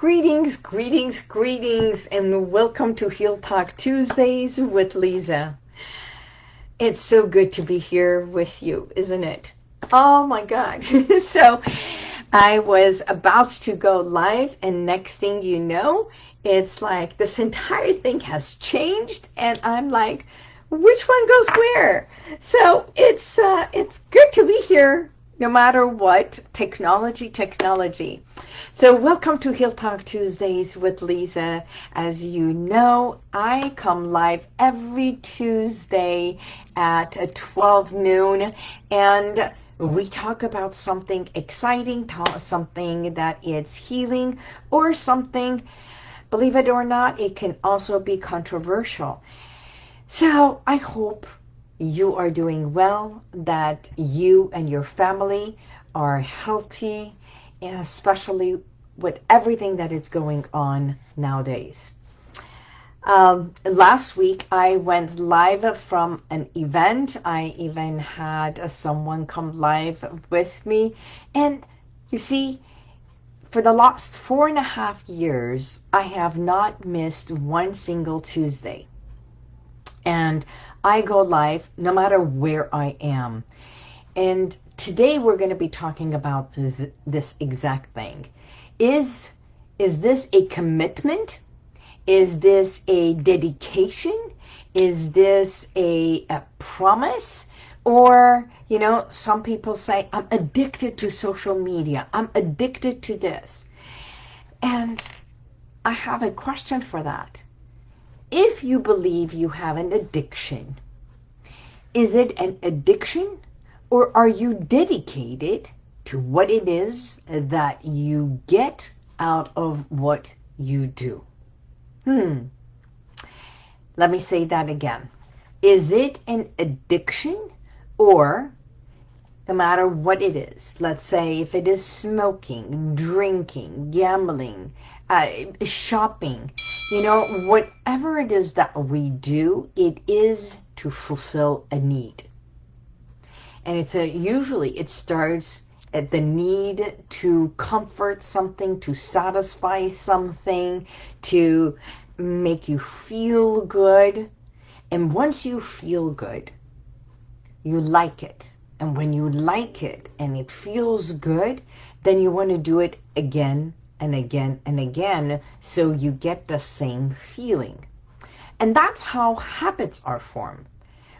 Greetings, greetings, greetings, and welcome to Heal Talk Tuesdays with Lisa. It's so good to be here with you, isn't it? Oh my God. so I was about to go live and next thing you know, it's like this entire thing has changed and I'm like, which one goes where? So it's, uh, it's good to be here no matter what, technology, technology. So welcome to Heal Talk Tuesdays with Lisa. As you know, I come live every Tuesday at 12 noon and we talk about something exciting, something that is healing or something, believe it or not, it can also be controversial. So I hope you are doing well, that you and your family are healthy, especially with everything that is going on nowadays. Um, last week, I went live from an event. I even had someone come live with me. And you see, for the last four and a half years, I have not missed one single Tuesday. And I go live no matter where I am. And today we're going to be talking about th this exact thing. Is, is this a commitment? Is this a dedication? Is this a, a promise? Or, you know, some people say, I'm addicted to social media. I'm addicted to this. And I have a question for that if you believe you have an addiction, is it an addiction or are you dedicated to what it is that you get out of what you do? Hmm. Let me say that again. Is it an addiction or no matter what it is, let's say if it is smoking, drinking, gambling, uh, shopping, you know, whatever it is that we do, it is to fulfill a need. And it's a, usually it starts at the need to comfort something, to satisfy something, to make you feel good. And once you feel good, you like it. And when you like it and it feels good, then you want to do it again and again and again so you get the same feeling. And that's how habits are formed.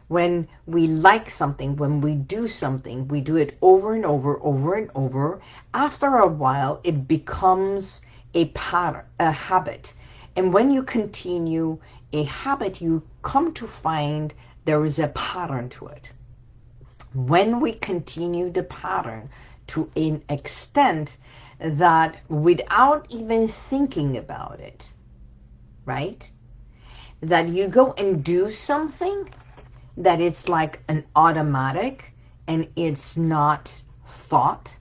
When we like something, when we do something, we do it over and over, over and over. After a while, it becomes a pattern, a habit. And when you continue a habit, you come to find there is a pattern to it. When we continue the pattern to an extent that without even thinking about it, right? That you go and do something that it's like an automatic and it's not thought,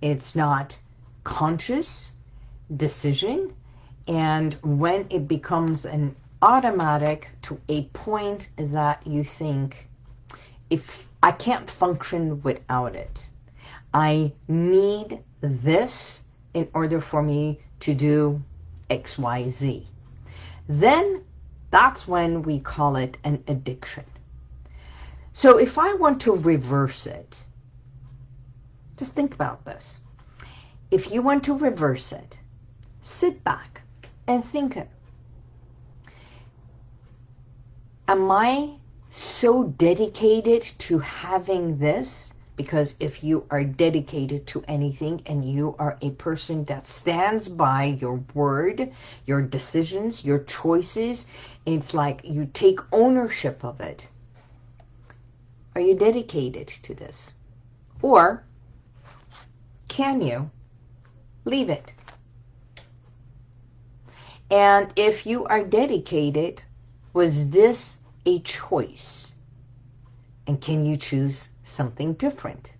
it's not conscious decision. And when it becomes an automatic to a point that you think, if I can't function without it, I need this in order for me to do X, Y, Z. Then that's when we call it an addiction. So if I want to reverse it, just think about this. If you want to reverse it, sit back and think. Am I so dedicated to having this because if you are dedicated to anything and you are a person that stands by your word, your decisions, your choices, it's like you take ownership of it. Are you dedicated to this? Or can you leave it? And if you are dedicated, was this a choice? And can you choose something different.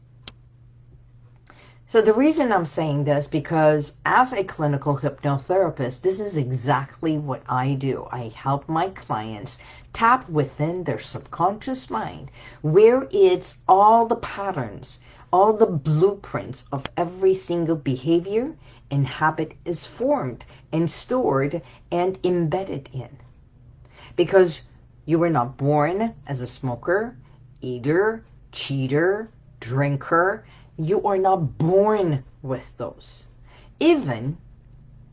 So the reason I'm saying this, because as a clinical hypnotherapist, this is exactly what I do. I help my clients tap within their subconscious mind, where it's all the patterns, all the blueprints of every single behavior and habit is formed and stored and embedded in. Because you were not born as a smoker, eater, cheater, drinker. You are not born with those. Even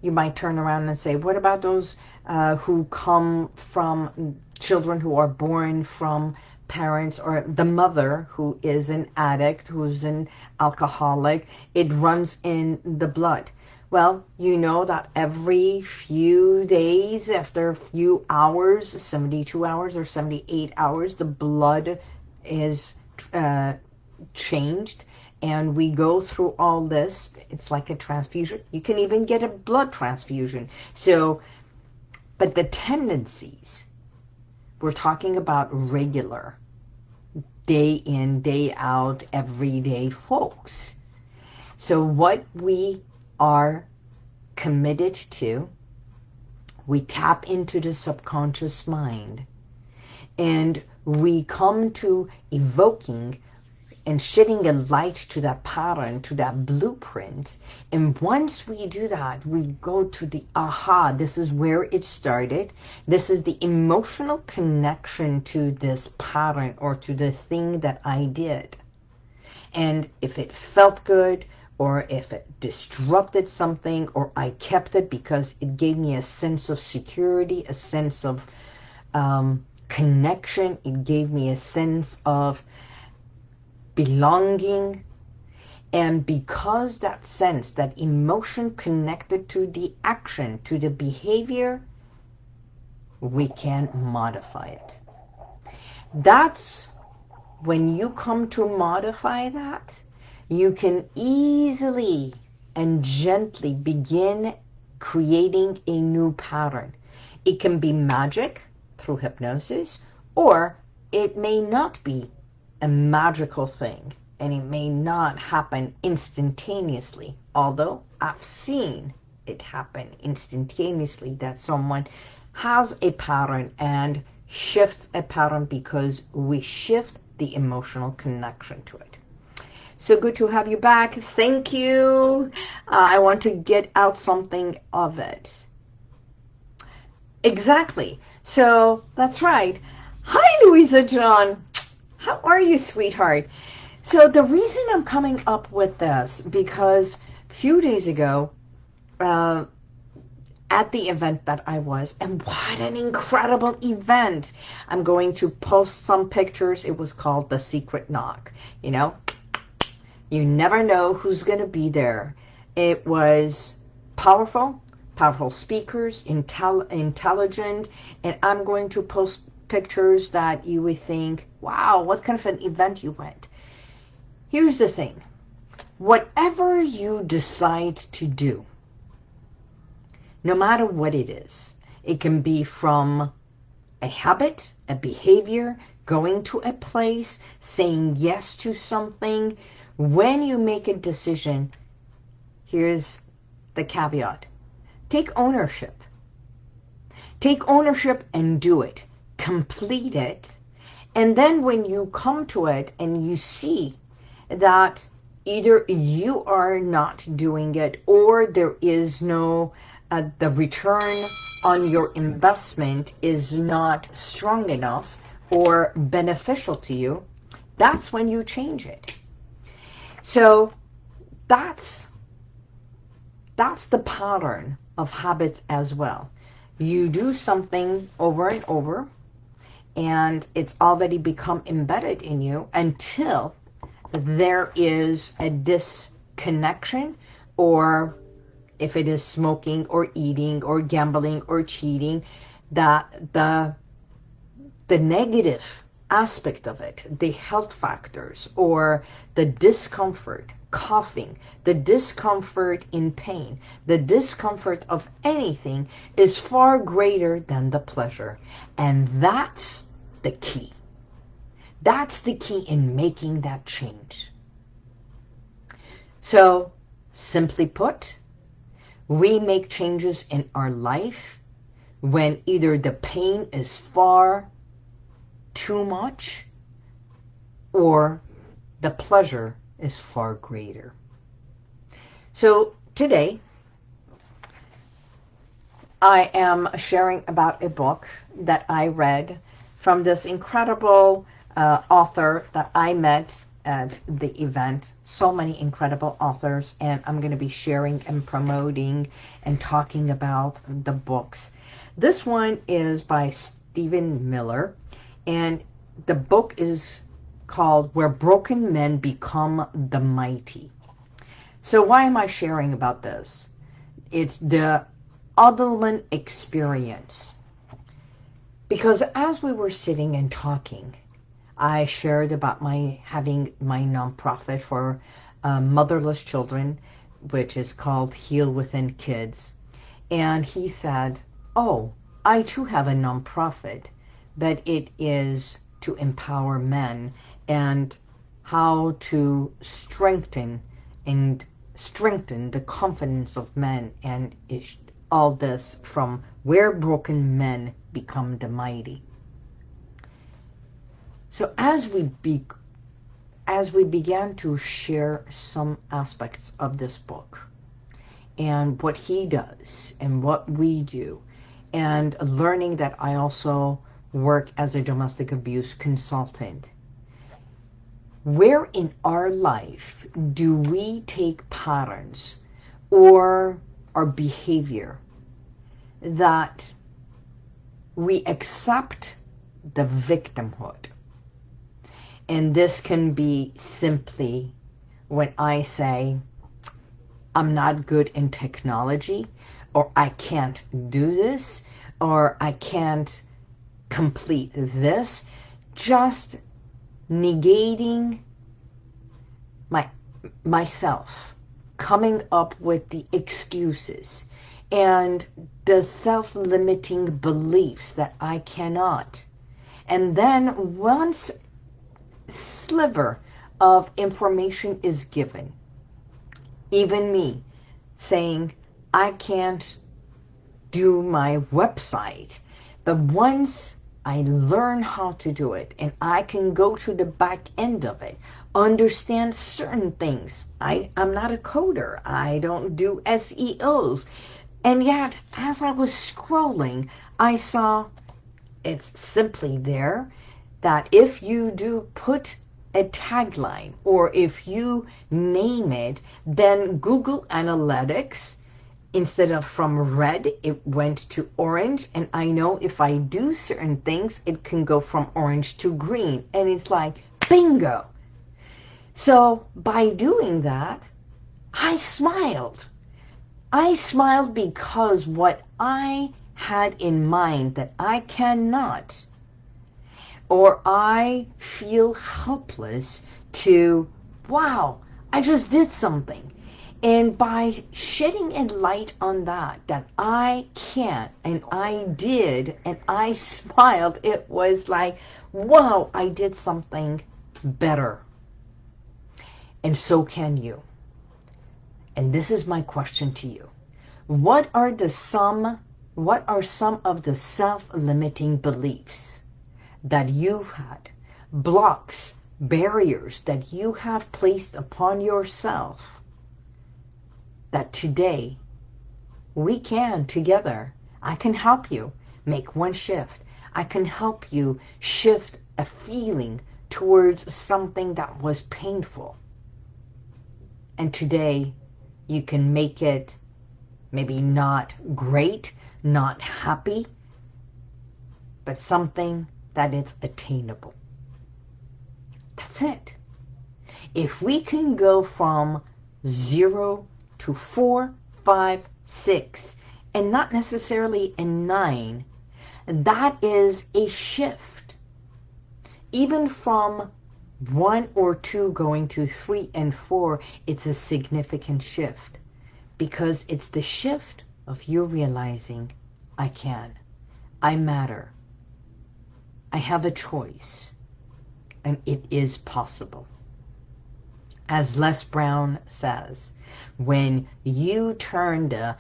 you might turn around and say, what about those uh, who come from children who are born from parents or the mother who is an addict, who's an alcoholic, it runs in the blood. Well, you know that every few days, after a few hours, 72 hours or 78 hours, the blood is uh, changed and we go through all this. It's like a transfusion. You can even get a blood transfusion. So, but the tendencies, we're talking about regular, day in, day out, everyday folks. So what we are committed to, we tap into the subconscious mind and we come to evoking and shedding a light to that pattern, to that blueprint. And once we do that, we go to the aha, this is where it started. This is the emotional connection to this pattern or to the thing that I did. And if it felt good, or if it disrupted something, or I kept it because it gave me a sense of security, a sense of um, connection, it gave me a sense of belonging, and because that sense, that emotion connected to the action, to the behavior, we can modify it. That's when you come to modify that, you can easily and gently begin creating a new pattern. It can be magic through hypnosis, or it may not be a magical thing and it may not happen instantaneously. Although I've seen it happen instantaneously that someone has a pattern and shifts a pattern because we shift the emotional connection to it. So good to have you back. Thank you. Uh, I want to get out something of it. Exactly. So that's right. Hi, Louisa John. How are you, sweetheart? So the reason I'm coming up with this, because a few days ago, uh, at the event that I was, and what an incredible event. I'm going to post some pictures. It was called The Secret Knock. You know, you never know who's going to be there. It was powerful, powerful speakers, intel intelligent, and I'm going to post pictures that you would think, wow, what kind of an event you went. Here's the thing. Whatever you decide to do, no matter what it is, it can be from a habit, a behavior, going to a place, saying yes to something. When you make a decision, here's the caveat. Take ownership. Take ownership and do it complete it. And then when you come to it and you see that either you are not doing it or there is no, uh, the return on your investment is not strong enough or beneficial to you, that's when you change it. So that's, that's the pattern of habits as well. You do something over and over, and it's already become embedded in you until there is a disconnection or if it is smoking or eating or gambling or cheating, that the the negative aspect of it, the health factors or the discomfort, coughing, the discomfort in pain, the discomfort of anything is far greater than the pleasure. And that's the key. That's the key in making that change. So, simply put, we make changes in our life when either the pain is far too much or the pleasure is far greater. So today, I am sharing about a book that I read from this incredible uh, author that I met at the event. So many incredible authors, and I'm going to be sharing and promoting and talking about the books. This one is by Stephen Miller, and the book is called Where Broken Men Become the Mighty. So why am I sharing about this? It's the Adlerman experience. Because as we were sitting and talking, I shared about my having my nonprofit for uh, motherless children, which is called Heal Within Kids. And he said, oh, I too have a nonprofit, but it is to empower men and how to strengthen and strengthen the confidence of men and all this from where broken men become the mighty. So as we be, as we began to share some aspects of this book and what he does and what we do and learning that I also work as a domestic abuse consultant. Where in our life do we take patterns or our behavior that we accept the victimhood? And this can be simply when I say, I'm not good in technology, or I can't do this, or I can't complete this, just negating my myself, coming up with the excuses and the self-limiting beliefs that I cannot. And then once sliver of information is given, even me saying, I can't do my website. But once I learn how to do it and I can go to the back end of it, understand certain things. I, I'm not a coder. I don't do SEOs. And yet, as I was scrolling, I saw it's simply there that if you do put a tagline or if you name it, then Google Analytics instead of from red, it went to orange. And I know if I do certain things, it can go from orange to green. And it's like, bingo. So by doing that, I smiled. I smiled because what I had in mind that I cannot or I feel helpless to, wow, I just did something. And by shedding a light on that, that I can't and I did and I smiled, it was like, wow, I did something better. And so can you. And this is my question to you. What are the some, what are some of the self-limiting beliefs that you've had, blocks, barriers that you have placed upon yourself that today we can together. I can help you make one shift. I can help you shift a feeling towards something that was painful. And today you can make it maybe not great, not happy, but something that is attainable. That's it. If we can go from zero to four, five, six, and not necessarily a nine, that is a shift. Even from one or two going to three and four, it's a significant shift because it's the shift of you realizing I can, I matter, I have a choice, and it is possible. As Les Brown says, when you turn the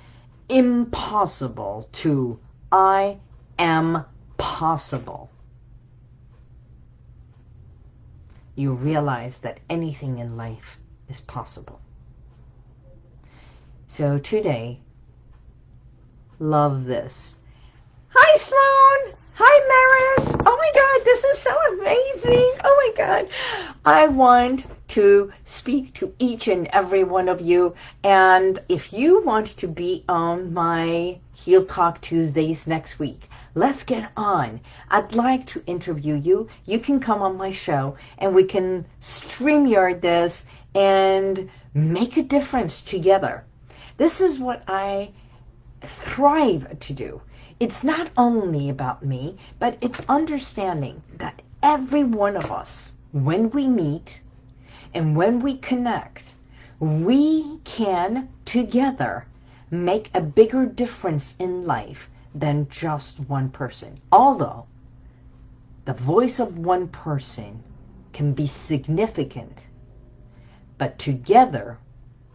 impossible to I am possible, you realize that anything in life is possible. So today, love this. Hi, Sloan. Hi, Maris. Oh my God, this is so amazing. Oh my God. I want to speak to each and every one of you. And if you want to be on my Heal Talk Tuesdays next week, let's get on. I'd like to interview you. You can come on my show and we can stream StreamYard this and make a difference together. This is what I thrive to do. It's not only about me, but it's understanding that every one of us, when we meet and when we connect, we can together make a bigger difference in life than just one person. Although the voice of one person can be significant, but together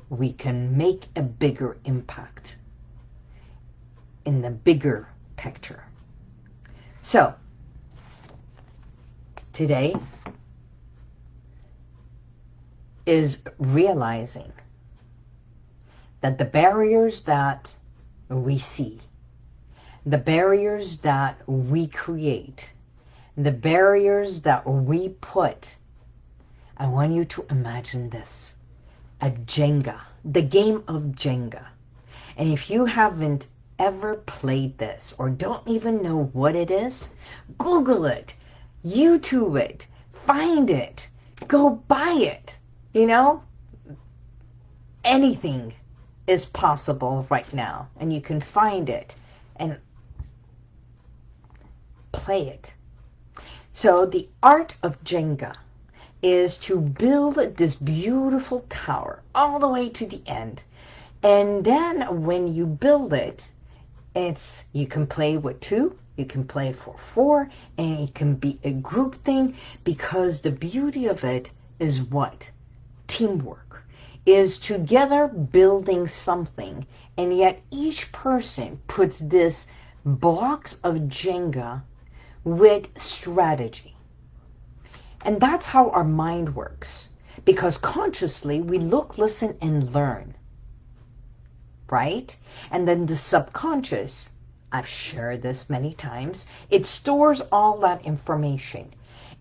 we can make a bigger impact in the bigger picture. So, today is realizing that the barriers that we see, the barriers that we create, the barriers that we put, I want you to imagine this, a Jenga, the game of Jenga. And if you haven't ever played this or don't even know what it is, Google it, YouTube it, find it, go buy it. You know, anything is possible right now and you can find it and play it. So the art of Jenga is to build this beautiful tower all the way to the end. And then when you build it, it's you can play with two, you can play for four, and it can be a group thing because the beauty of it is what? Teamwork. Is together building something, and yet each person puts this blocks of Jenga with strategy. And that's how our mind works. Because consciously, we look, listen, and learn right? And then the subconscious, I've shared this many times, it stores all that information.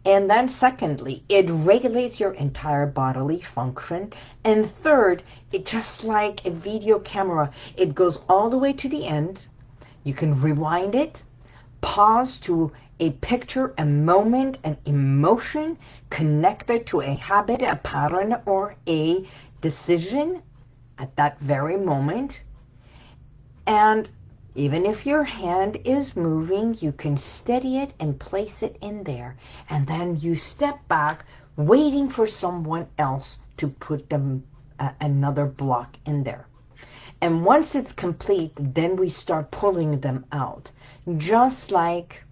And then secondly, it regulates your entire bodily function. And third, it just like a video camera, it goes all the way to the end. You can rewind it, pause to a picture, a moment, an emotion connected to a habit, a pattern, or a decision at that very moment. And even if your hand is moving, you can steady it and place it in there. And then you step back, waiting for someone else to put them uh, another block in there. And once it's complete, then we start pulling them out. Just like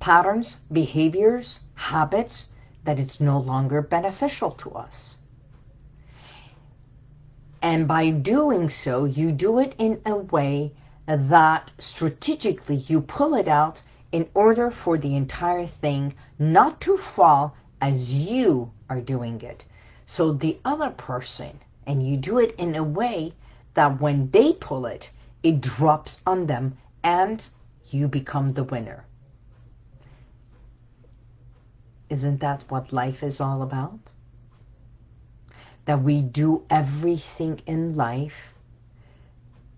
patterns, behaviors, habits, that it's no longer beneficial to us. And by doing so, you do it in a way that strategically you pull it out in order for the entire thing not to fall as you are doing it. So the other person, and you do it in a way that when they pull it, it drops on them and you become the winner. Isn't that what life is all about? That we do everything in life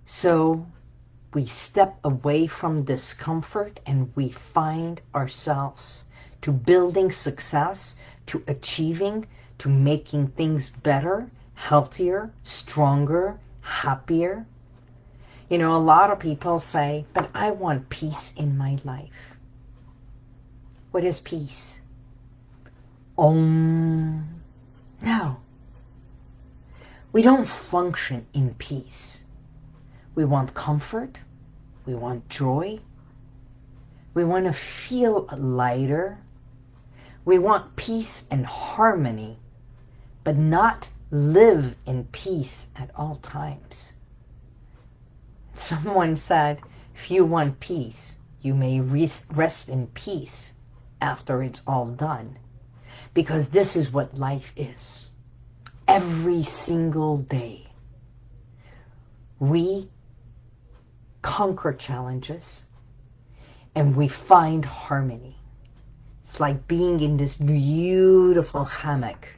so we step away from discomfort and we find ourselves to building success, to achieving, to making things better, healthier, stronger, happier. You know, a lot of people say, but I want peace in my life. What is peace? Um, no. We don't function in peace. We want comfort. We want joy. We want to feel lighter. We want peace and harmony, but not live in peace at all times. Someone said, if you want peace, you may rest in peace after it's all done. Because this is what life is. Every single day. We conquer challenges and we find harmony. It's like being in this beautiful hammock.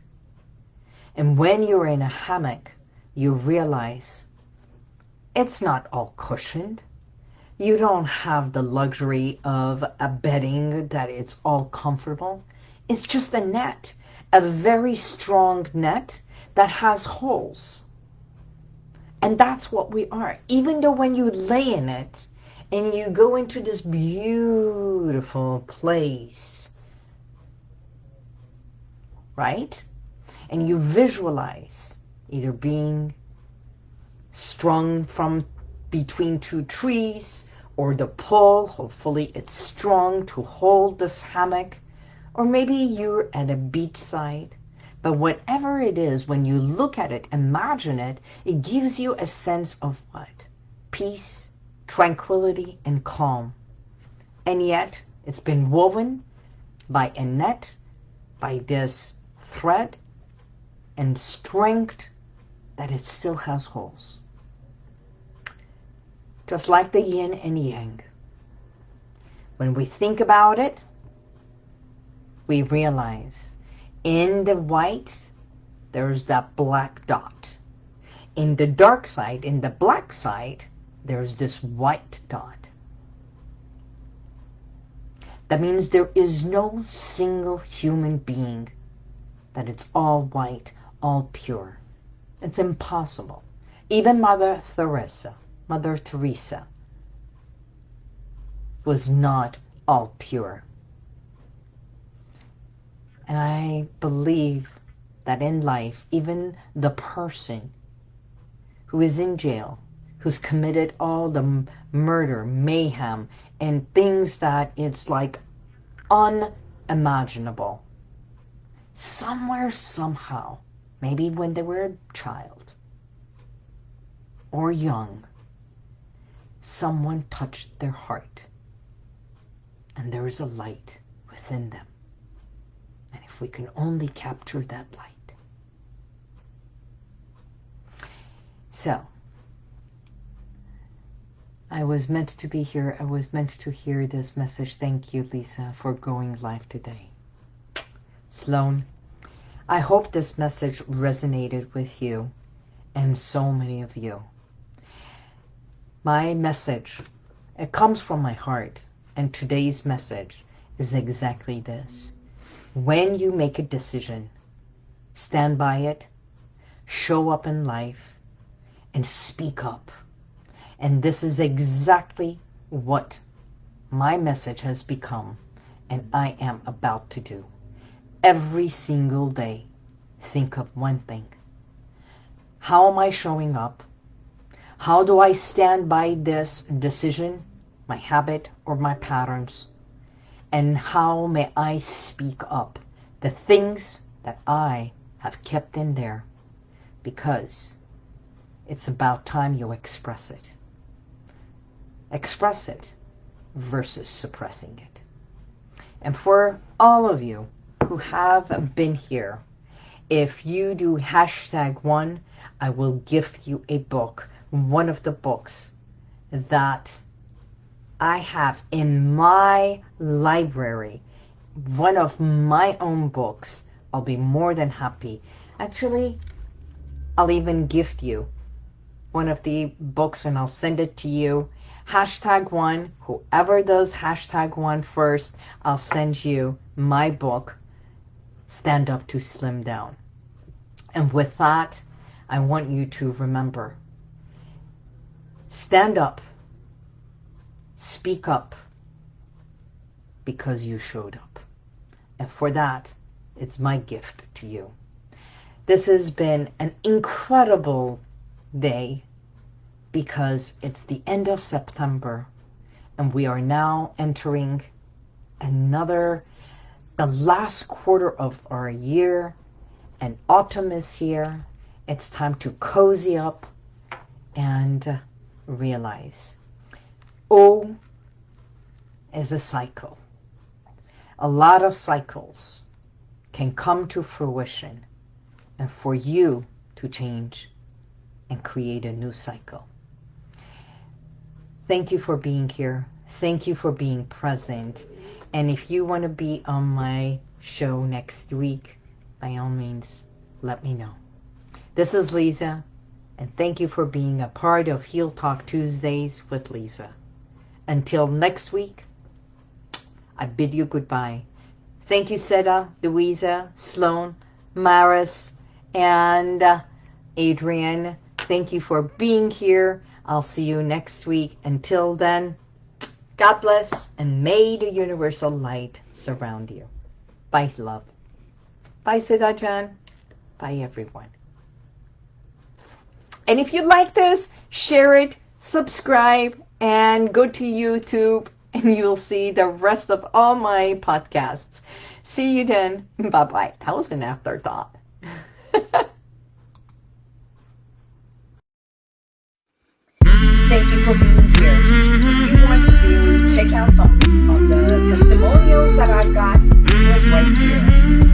And when you're in a hammock, you realize it's not all cushioned. You don't have the luxury of a bedding that it's all comfortable. It's just a net, a very strong net that has holes. And that's what we are. Even though when you lay in it and you go into this beautiful place, right? And you visualize either being strung from between two trees or the pole, hopefully it's strong to hold this hammock, or maybe you're at a beachside. But whatever it is, when you look at it, imagine it, it gives you a sense of what? Peace, tranquility, and calm. And yet, it's been woven by a net, by this thread, and strength that it still has holes just like the yin and yang. When we think about it, we realize in the white, there's that black dot. In the dark side, in the black side, there's this white dot. That means there is no single human being that it's all white, all pure. It's impossible. Even Mother Teresa Mother Teresa was not all pure. And I believe that in life, even the person who is in jail, who's committed all the murder, mayhem, and things that it's like unimaginable, somewhere, somehow, maybe when they were a child or young, someone touched their heart and there is a light within them. We can only capture that light. So, I was meant to be here. I was meant to hear this message. Thank you, Lisa, for going live today. Sloan, I hope this message resonated with you and so many of you my message, it comes from my heart. And today's message is exactly this. When you make a decision, stand by it, show up in life, and speak up. And this is exactly what my message has become and I am about to do. Every single day, think of one thing. How am I showing up? How do I stand by this decision, my habit, or my patterns? And how may I speak up the things that I have kept in there? Because it's about time you express it. Express it versus suppressing it. And for all of you who have been here, if you do hashtag one, I will gift you a book one of the books that I have in my library, one of my own books, I'll be more than happy. Actually, I'll even gift you one of the books and I'll send it to you. Hashtag one, whoever does hashtag one first, I'll send you my book, Stand Up to Slim Down. And with that, I want you to remember Stand up. Speak up because you showed up. And for that, it's my gift to you. This has been an incredible day because it's the end of September and we are now entering another, the last quarter of our year and autumn is here. It's time to cozy up and realize. O is a cycle. A lot of cycles can come to fruition and for you to change and create a new cycle. Thank you for being here. Thank you for being present. And if you want to be on my show next week, by all means, let me know. This is Lisa, and thank you for being a part of Heal Talk Tuesdays with Lisa. Until next week, I bid you goodbye. Thank you, Seda, Louisa, Sloan, Maris, and uh, Adrian. Thank you for being here. I'll see you next week. Until then, God bless and may the universal light surround you. Bye, love. Bye, Siddha Bye, everyone. And if you like this, share it, subscribe, and go to YouTube and you'll see the rest of all my podcasts. See you then. Bye-bye. That was an afterthought. Thank you for being here. If you want to check out some of the testimonials that I've got, do right here.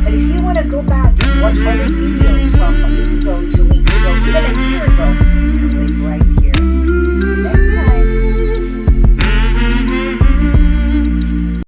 But if you want to go back and watch other videos from a week ago, two weeks ago, even a year ago,